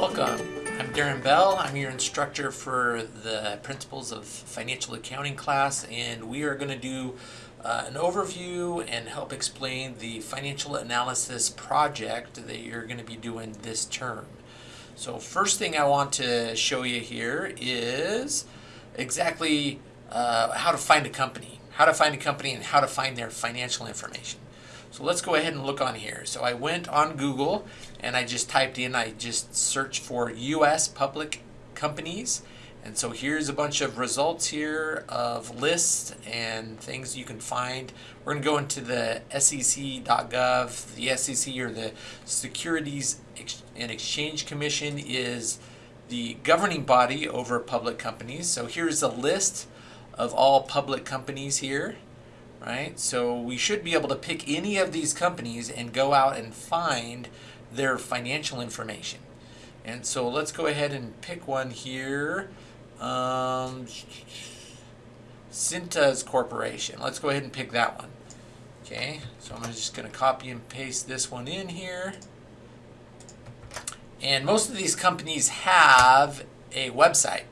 Welcome. I'm Darren Bell. I'm your instructor for the Principles of Financial Accounting class, and we are going to do uh, an overview and help explain the financial analysis project that you're going to be doing this term. So first thing I want to show you here is exactly uh, how to find a company, how to find a company and how to find their financial information. So let's go ahead and look on here. So I went on Google and I just typed in, I just searched for US public companies. And so here's a bunch of results here of lists and things you can find. We're going to go into the sec.gov. The SEC or the Securities and Exchange Commission is the governing body over public companies. So here's a list of all public companies here right? So we should be able to pick any of these companies and go out and find their financial information. And so let's go ahead and pick one here. Um, Cintas Corporation. Let's go ahead and pick that one. Okay, so I'm just going to copy and paste this one in here. And most of these companies have a website.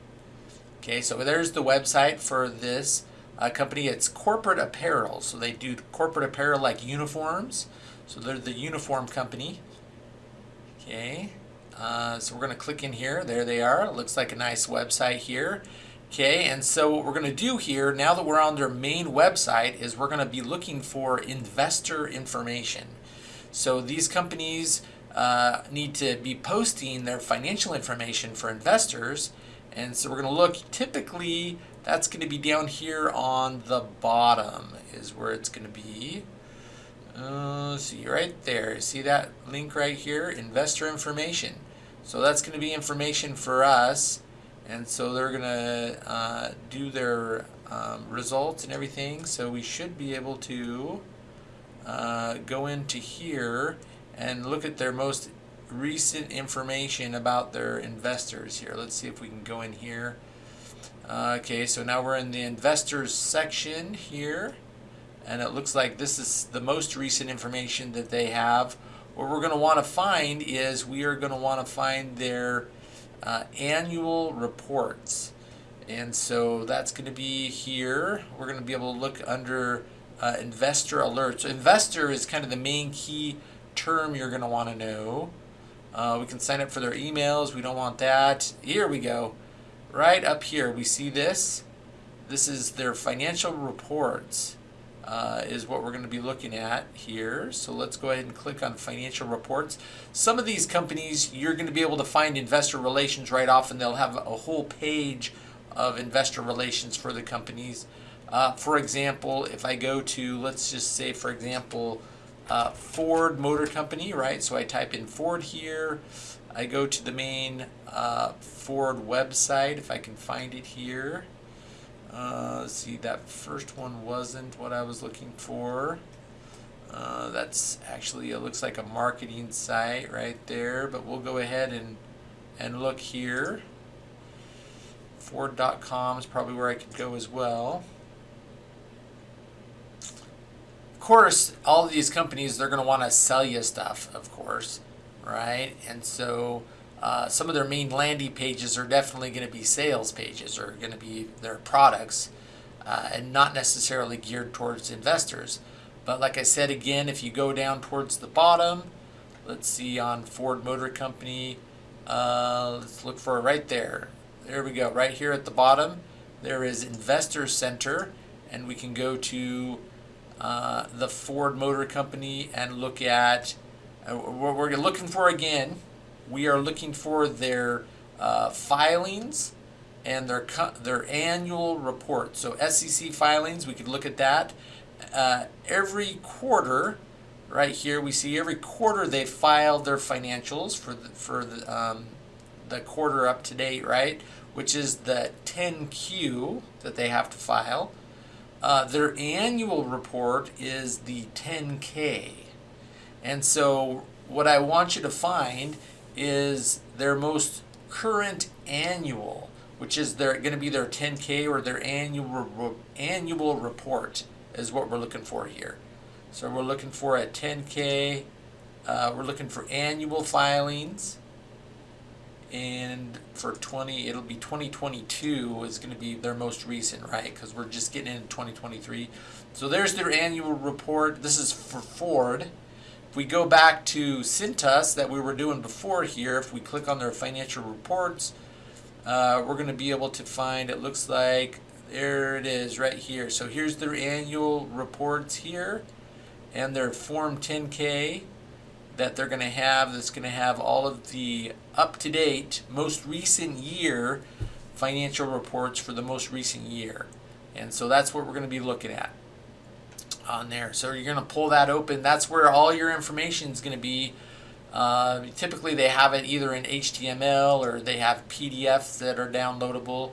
Okay, so there's the website for this uh, company. It's corporate apparel. So they do corporate apparel like uniforms. So they're the uniform company. Okay. Uh, so we're going to click in here. There they are. It looks like a nice website here. Okay, and so what we're going to do here, now that we're on their main website, is we're going to be looking for investor information. So these companies uh, need to be posting their financial information for investors. And so we're going to look, typically that's going to be down here on the bottom is where it's going to be. Uh, see right there. See that link right here? Investor information. So that's going to be information for us. And so they're going to uh, do their um, results and everything. So we should be able to uh, go into here and look at their most recent information about their investors here. Let's see if we can go in here okay, so now we're in the investors section here, and it looks like this is the most recent information that they have. What we're going to want to find is we are going to want to find their uh, annual reports. And so that's going to be here. We're going to be able to look under uh, investor alerts. So investor is kind of the main key term you're going to want to know. Uh, we can sign up for their emails. We don't want that. Here we go right up here, we see this. This is their financial reports uh, is what we're going to be looking at here. So let's go ahead and click on financial reports. Some of these companies, you're going to be able to find investor relations right off and they'll have a whole page of investor relations for the companies. Uh, for example, if I go to, let's just say, for example, uh, Ford Motor Company, right? So I type in Ford here. I go to the main uh, Ford website, if I can find it here. Uh, see, that first one wasn't what I was looking for. Uh, that's actually, it looks like a marketing site right there, but we'll go ahead and, and look here. Ford.com is probably where I could go as well. Of course, all of these companies, they're going to want to sell you stuff, of course right? And so uh, some of their main landing pages are definitely going to be sales pages or going to be their products uh, and not necessarily geared towards investors. But like I said again, if you go down towards the bottom, let's see on Ford Motor Company, uh, let's look for it right there. There we go, right here at the bottom. There is Investor Center, and we can go to uh, the Ford Motor Company and look at what we're looking for again, we are looking for their uh, filings and their their annual report. So SEC filings, we could look at that. Uh, every quarter, right here, we see every quarter they filed their financials for the, for the, um, the quarter up to date, right? Which is the 10Q that they have to file. Uh, their annual report is the 10K. And so what I want you to find is their most current annual, which is their going to be their 10K or their annual annual report is what we're looking for here. So we're looking for a 10K, uh, we're looking for annual filings, and for 20 it'll be 2022 is going to be their most recent right? Because we're just getting into 2023 so there's their annual report. This is for ford if we go back to cintas that we were doing before here if we click on their financial reports uh, we're going to be able to find it looks like there it is right here so here's their annual reports here and their form 10k that they're going to have that's going to have all of the up-to-date, most recent year financial reports for the most recent year. And so that's what we're going to be looking at on there. So you're going to pull that open. That's where all your information is going to be. Uh, typically they have it either in HTML or they have PDFs that are downloadable.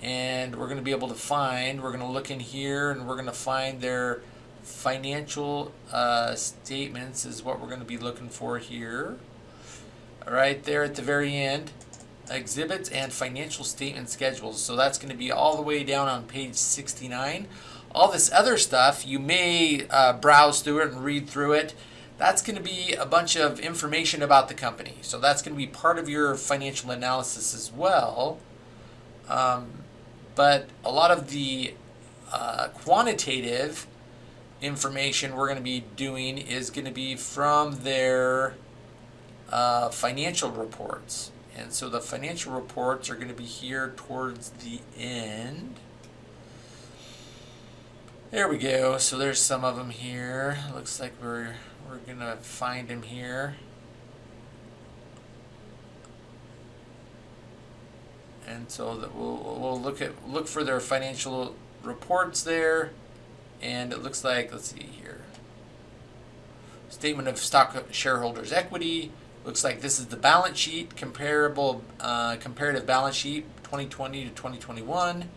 And we're going to be able to find, we're going to look in here and we're going to find their financial uh, statements is what we're going to be looking for here. Right there at the very end, exhibits and financial statement schedules. So that's going to be all the way down on page 69. All this other stuff, you may uh, browse through it and read through it. That's going to be a bunch of information about the company. So that's going to be part of your financial analysis as well. Um, but a lot of the uh, quantitative information we're going to be doing is going to be from their uh, financial reports. And so the financial reports are going to be here towards the end. There we go. So there's some of them here. Looks like we're we're to find them here. And so that we'll, we'll look at look for their financial reports there and it looks like, let's see here, statement of stock shareholders equity. Looks like this is the balance sheet, comparable uh, comparative balance sheet 2020 to 2021.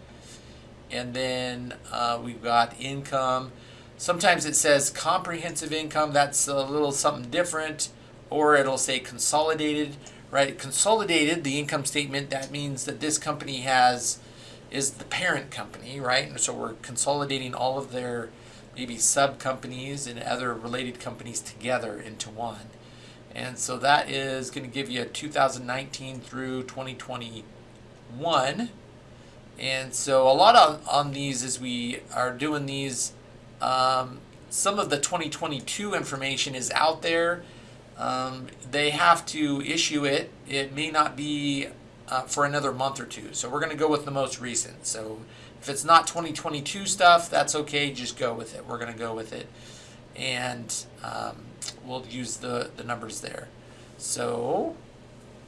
And then uh, we've got income. Sometimes it says comprehensive income, that's a little something different, or it'll say consolidated, right? Consolidated, the income statement, that means that this company has is the parent company, right? And so we're consolidating all of their maybe sub companies and other related companies together into one. And so that is going to give you a 2019 through 2021. And so a lot on, on these as we are doing these, um, some of the 2022 information is out there. Um, they have to issue it. It may not be uh, for another month or two. So we're going to go with the most recent. So if it's not 2022 stuff, that's okay. Just go with it. We're going to go with it. And um, we'll use the, the numbers there. So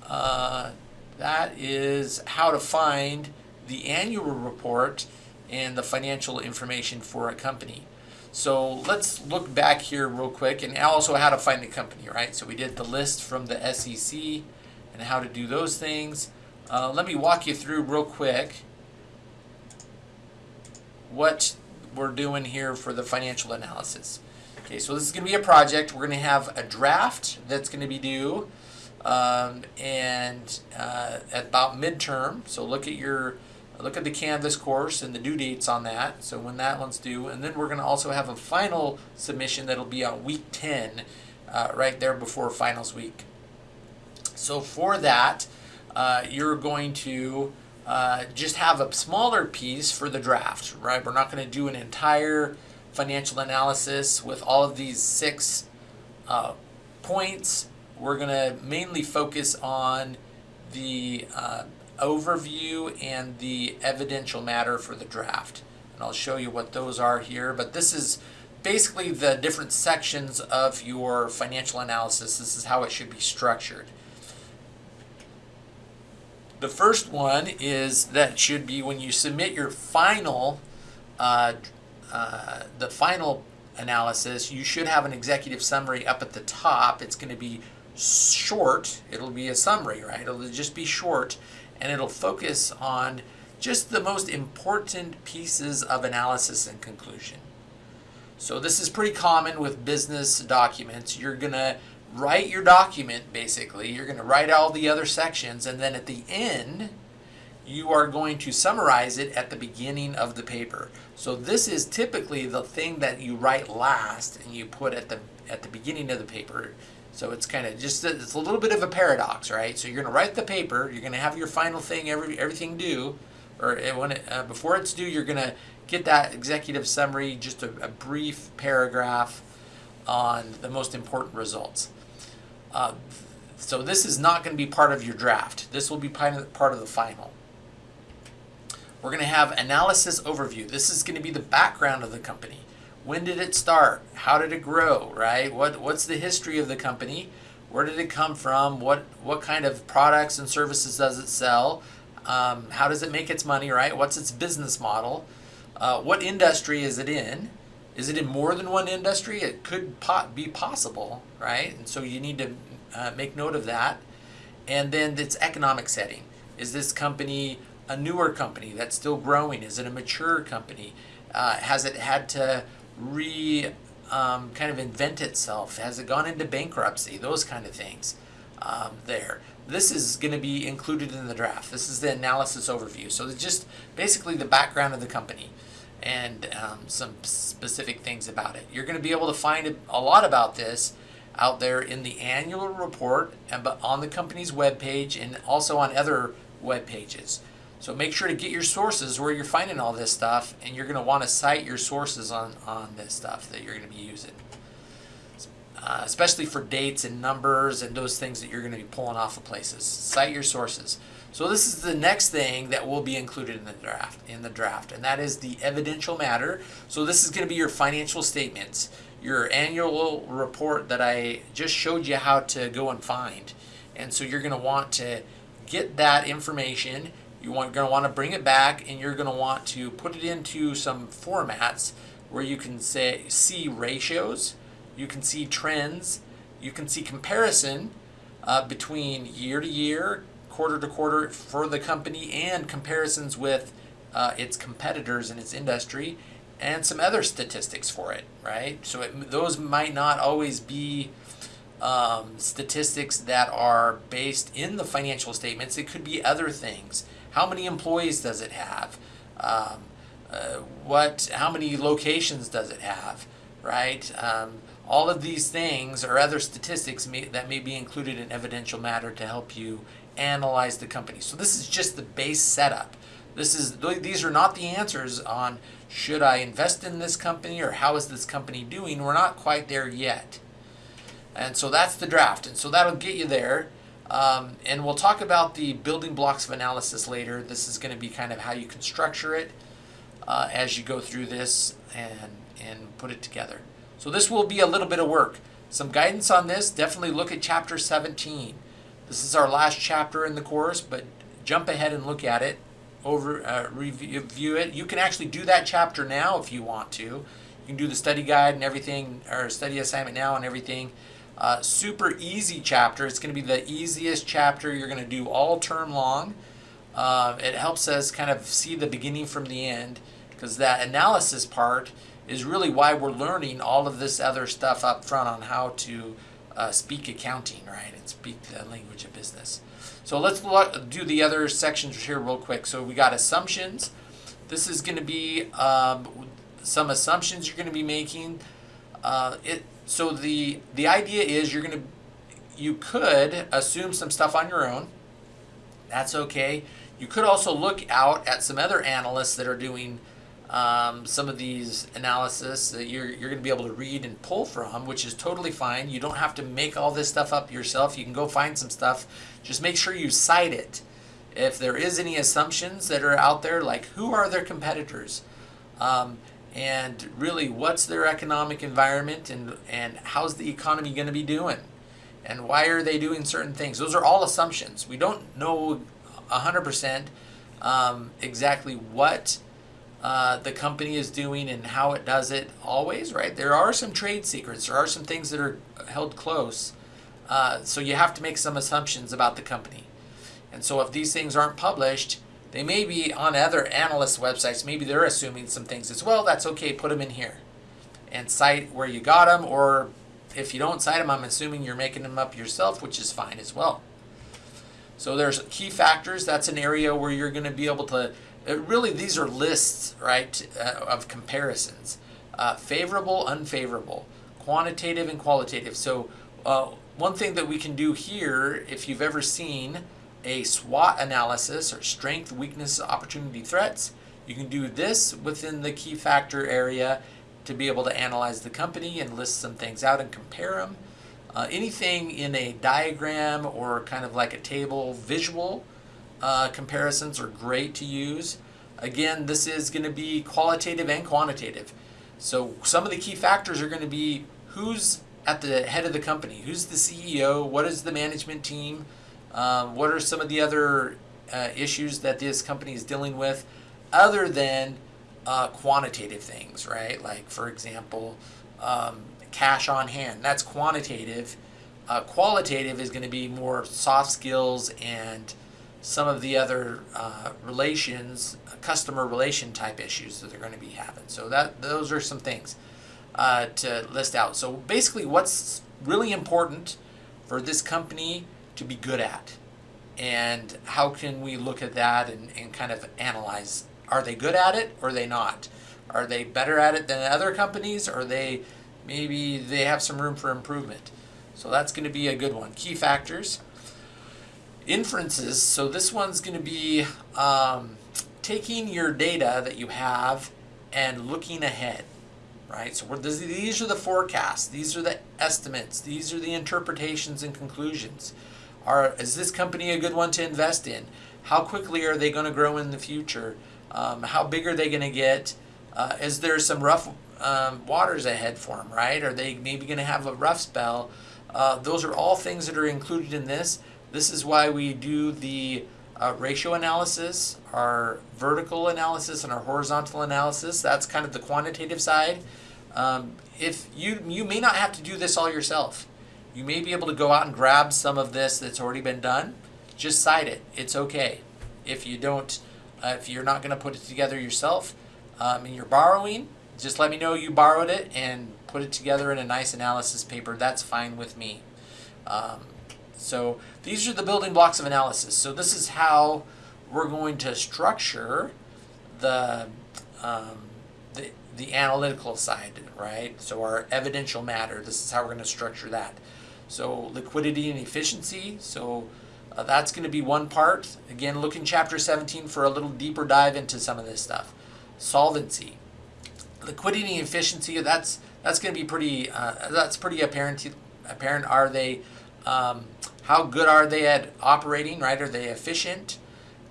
uh, that is how to find the annual report and the financial information for a company. So let's look back here real quick and also how to find a company, right? So we did the list from the SEC and how to do those things. Uh, let me walk you through real quick what we're doing here for the financial analysis. Okay, so this is going to be a project. We're going to have a draft that's going to be due um, and uh, at about midterm. So look at your look at the Canvas course and the due dates on that. So when that one's due, and then we're going to also have a final submission that'll be on week 10, uh, right there before finals week. So for that, uh, you're going to uh, just have a smaller piece for the draft, right? We're not going to do an entire financial analysis with all of these six uh, points. We're going to mainly focus on the uh, overview and the evidential matter for the draft. And I'll show you what those are here. But this is basically the different sections of your financial analysis. This is how it should be structured. The first one is that should be when you submit your final, uh, uh, the final analysis, you should have an executive summary up at the top. It's going to be short. It'll be a summary, right? It'll just be short and it'll focus on just the most important pieces of analysis and conclusion. So this is pretty common with business documents. You're going to write your document basically. You're going to write all the other sections and then at the end you are going to summarize it at the beginning of the paper. So this is typically the thing that you write last and you put at the at the beginning of the paper. So it's kind of just it's a little bit of a paradox, right? So you're going to write the paper, you're going to have your final thing, every everything due, or it, when it, uh, before it's due, you're going to get that executive summary, just a, a, brief paragraph on the most important results. Uh, so this is not going to be part of your draft. This will be part of the final. We're going to have analysis overview. This is going to be the background of the company. When did it start? How did it grow, right? What, what's the history of the company? Where did it come from? What, what kind of products and services does it sell? Um, how does it make its money, right? What's its business model? Uh, what industry is it in? Is it in more than one industry? It could po be possible, right? And so you need to uh, make note of that. And then its economic setting. Is this company a newer company that's still growing? Is it a mature company? Uh, has it had to re um, kind of invent itself? Has it gone into bankruptcy? Those kind of things um, there. This is going to be included in the draft. This is the analysis overview. So it's just basically the background of the company and um, some specific things about it. You're going to be able to find a lot about this out there in the annual report and on the company's webpage and also on other web pages. So make sure to get your sources where you're finding all this stuff and you're going to want to cite your sources on, on this stuff that you're going to be using. Uh, especially for dates and numbers and those things that you're going to be pulling off of places. Cite your sources. So this is the next thing that will be included in the draft, in the draft, and that is the evidential matter. So this is going to be your financial statements, your annual report that I just showed you how to go and find. And so you're going to want to get that information you want, going to want to bring it back and you're going to want to put it into some formats where you can say see ratios, you can see trends, you can see comparison uh, between year to year, quarter to quarter for the company and comparisons with uh, its competitors in its industry and some other statistics for it, right? So it, those might not always be um, statistics that are based in the financial statements. It could be other things. How many employees does it have? Um, uh, what? How many locations does it have? Right? Um, all of these things or other statistics may, that may be included in evidential matter to help you analyze the company. So this is just the base setup. This is these are not the answers on should I invest in this company or how is this company doing. We're not quite there yet. And so that's the draft. And so that'll get you there. Um, and we'll talk about the building blocks of analysis later. This is going to be kind of how you can structure it uh, as you go through this and, and put it together. So this will be a little bit of work. Some guidance on this, definitely look at chapter 17. This is our last chapter in the course, but jump ahead and look at it, over uh, review it. You can actually do that chapter now if you want to. You can do the study guide and everything, or study assignment now and everything. Uh, super easy chapter. It's going to be the easiest chapter you're going to do all term long. Uh, it helps us kind of see the beginning from the end because that analysis part is really why we're learning all of this other stuff up front on how to uh, speak accounting, right, and speak the language of business. So let's look, do the other sections here real quick. So we got assumptions. This is going to be um, some assumptions you're going to be making. Uh, it so the the idea is you're going to you could assume some stuff on your own. That's okay. You could also look out at some other analysts that are doing um, some of these analysis that you're, you're going to be able to read and pull from, which is totally fine. You don't have to make all this stuff up yourself. You can go find some stuff. Just make sure you cite it. If there is any assumptions that are out there, like who are their competitors? Um, and really what's their economic environment and, and how's the economy going to be doing? And why are they doing certain things? Those are all assumptions. We don't know 100% um, exactly what uh, the company is doing and how it does it always right? There are some trade secrets. There are some things that are held close. Uh, so you have to make some assumptions about the company. And so if these things aren't published they may be on other analyst websites. Maybe they're assuming some things as well. That's okay. Put them in here and cite where you got them. Or if you don't cite them, I'm assuming you're making them up yourself, which is fine as well. So there's key factors. That's an area where you're going to be able to. Uh, really, these are lists, right, uh, of comparisons. Uh, favorable, unfavorable, quantitative, and qualitative. So uh, one thing that we can do here, if you've ever seen a SWOT analysis or strength, weakness, opportunity, threats, you can do this within the key factor area to be able to analyze the company and list some things out and compare them. Uh, anything in a diagram or kind of like a table visual uh, comparisons are great to use. Again, this is going to be qualitative and quantitative. So some of the key factors are going to be who's at the head of the company, who's the CEO, what is the management team, um, what are some of the other uh, issues that this company is dealing with, other than uh, quantitative things, right? Like, for example, um, cash on hand. That's quantitative. Uh, qualitative is going to be more soft skills and some of the other uh, relations, customer relation type issues that they're going to be having. So that those are some things uh, to list out. So basically, what's really important for this company to be good at, and how can we look at that and, and kind of analyze are they good at it or are they not? Are they better at it than other companies or they maybe they have some room for improvement? So that's going to be a good one. Key factors. Inferences. So this one's going to be um, taking your data that you have and looking ahead, right? So these are the forecasts. These are the estimates. These are the interpretations and conclusions. Are, is this company a good one to invest in? How quickly are they going to grow in the future? Um, how big are they going to get? Uh, is there some rough um, waters ahead for them, right? Are they maybe going to have a rough spell? Uh, those are all things that are included in this. This is why we do the uh, ratio analysis, our vertical analysis, and our horizontal analysis. That's kind of the quantitative side. Um, if you you may not have to do this all yourself. You may be able to go out and grab some of this that's already been done. Just cite it. It's okay. If you don't uh, if you're not going to put it together yourself um, and you're borrowing, just let me know you borrowed it and put it together in a nice analysis paper. That's fine with me. Um, so these are the building blocks of analysis. So this is how we're going to structure the, um, the, the analytical side, right? So our evidential matter, this is how we're going to structure that. So liquidity and efficiency. So uh, that's going to be one part. Again, look in chapter 17 for a little deeper dive into some of this stuff. Solvency, liquidity and efficiency. That's that's going to be pretty. Uh, that's pretty apparent. Apparent. Are they? Um, how good are they at operating? Right? Are they efficient?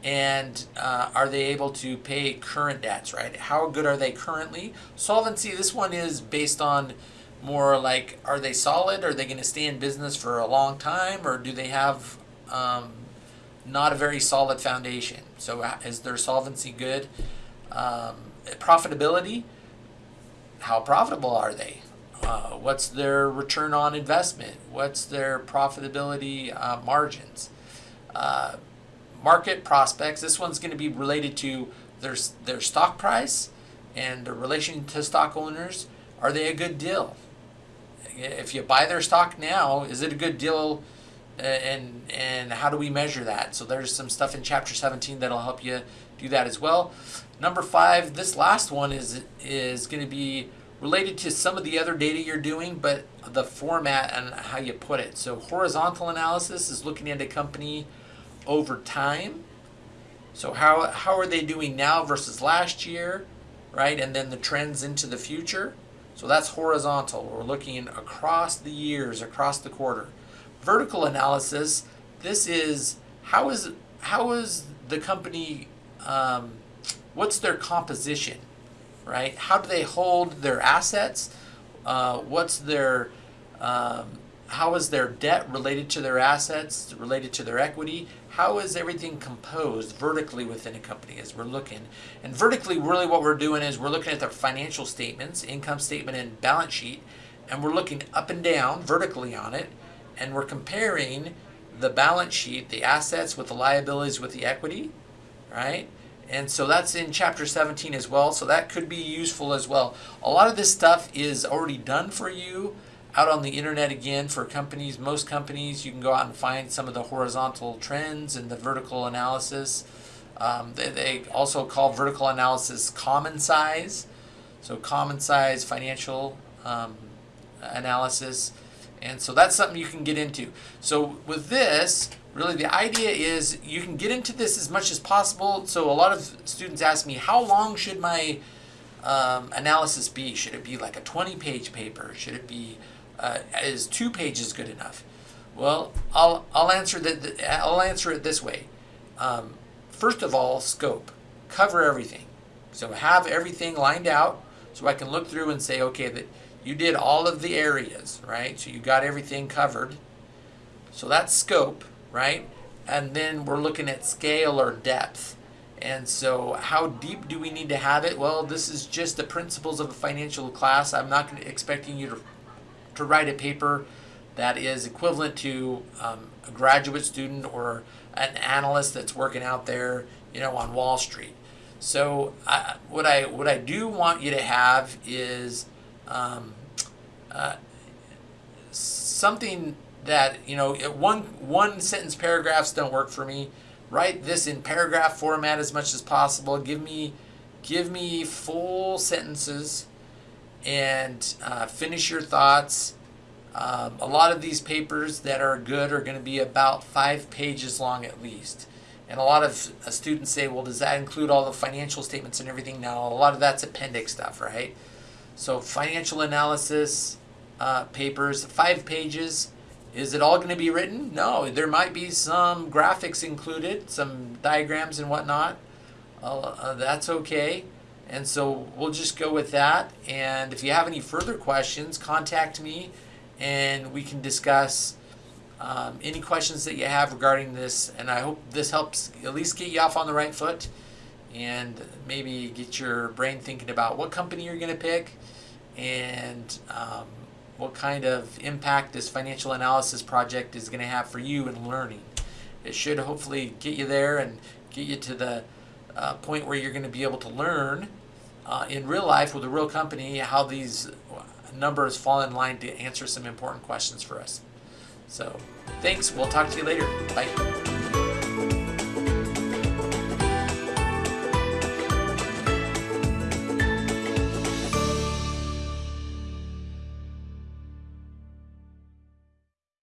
And uh, are they able to pay current debts? Right? How good are they currently? Solvency. This one is based on more like are they solid? Are they going to stay in business for a long time, or do they have um, not a very solid foundation. So uh, is their solvency good? Um, profitability, how profitable are they? Uh, what's their return on investment? What's their profitability uh, margins? Uh, market prospects, this one's going to be related to their, their stock price and the relation to stock owners. Are they a good deal? If you buy their stock now, is it a good deal and and how do we measure that? So there's some stuff in chapter 17 that'll help you do that as well. Number five, this last one is is going to be related to some of the other data you're doing, but the format and how you put it. So horizontal analysis is looking at a company over time. So how how are they doing now versus last year, right? And then the trends into the future. So that's horizontal. We're looking across the years, across the quarter vertical analysis, this is how is how is the company um, what's their composition, right? How do they hold their assets? Uh, what's their um, how is their debt related to their assets, related to their equity? How is everything composed vertically within a company as we're looking? And vertically, really what we're doing is we're looking at their financial statements, income statement and balance sheet, and we're looking up and down vertically on it and we're comparing the balance sheet, the assets with the liabilities with the equity, right? And so that's in chapter 17 as well. So that could be useful as well. A lot of this stuff is already done for you out on the internet again for companies. Most companies, you can go out and find some of the horizontal trends and the vertical analysis. Um, they, they also call vertical analysis common size. So common size financial um, analysis And so that's something you can get into. So with this, really the idea is you can get into this as much as possible. So a lot of students ask me, how long should my um, analysis be? Should it be like a 20 page paper? Should it be, uh, is two pages good enough? Well, I'll, I'll answer that. I'll answer it this way. Um, first of all, scope, cover everything. So have everything lined out so I can look through and say, okay, that you did all of the areas, right? So you got everything covered. So that's scope, right? And then we're looking at scale or depth. And so how deep do we need to have it? Well, this is just the principles of a financial class. I'm not expecting you to, to write a paper that is equivalent to um, a graduate student or an analyst that's working out there, you know, on Wall Street. So I, what I what I do want you to have is um, uh, something that you know one one sentence paragraphs don't work for me. Write this in paragraph format as much as possible. Give me give me full sentences and uh, finish your thoughts. Um, a lot of these papers that are good are going to be about five pages long at least. And a lot of uh, students say, well, does that include all the financial statements and everything? No, a lot of that's appendix stuff, right? So financial analysis uh, papers, five pages. Is it all going to be written? No, there might be some graphics included, some diagrams and whatnot. Uh, uh, that's okay. And so we'll just go with that. And if you have any further questions, contact me and we can discuss um, any questions that you have regarding this, and I hope this helps at least get you off on the right foot and maybe get your brain thinking about what company you're going to pick and um, what kind of impact this financial analysis project is going to have for you in learning. It should hopefully get you there and get you to the uh, point where you're going to be able to learn uh, in real life with a real company how these numbers fall in line to answer some important questions for us. So thanks. We'll talk to you later. Bye.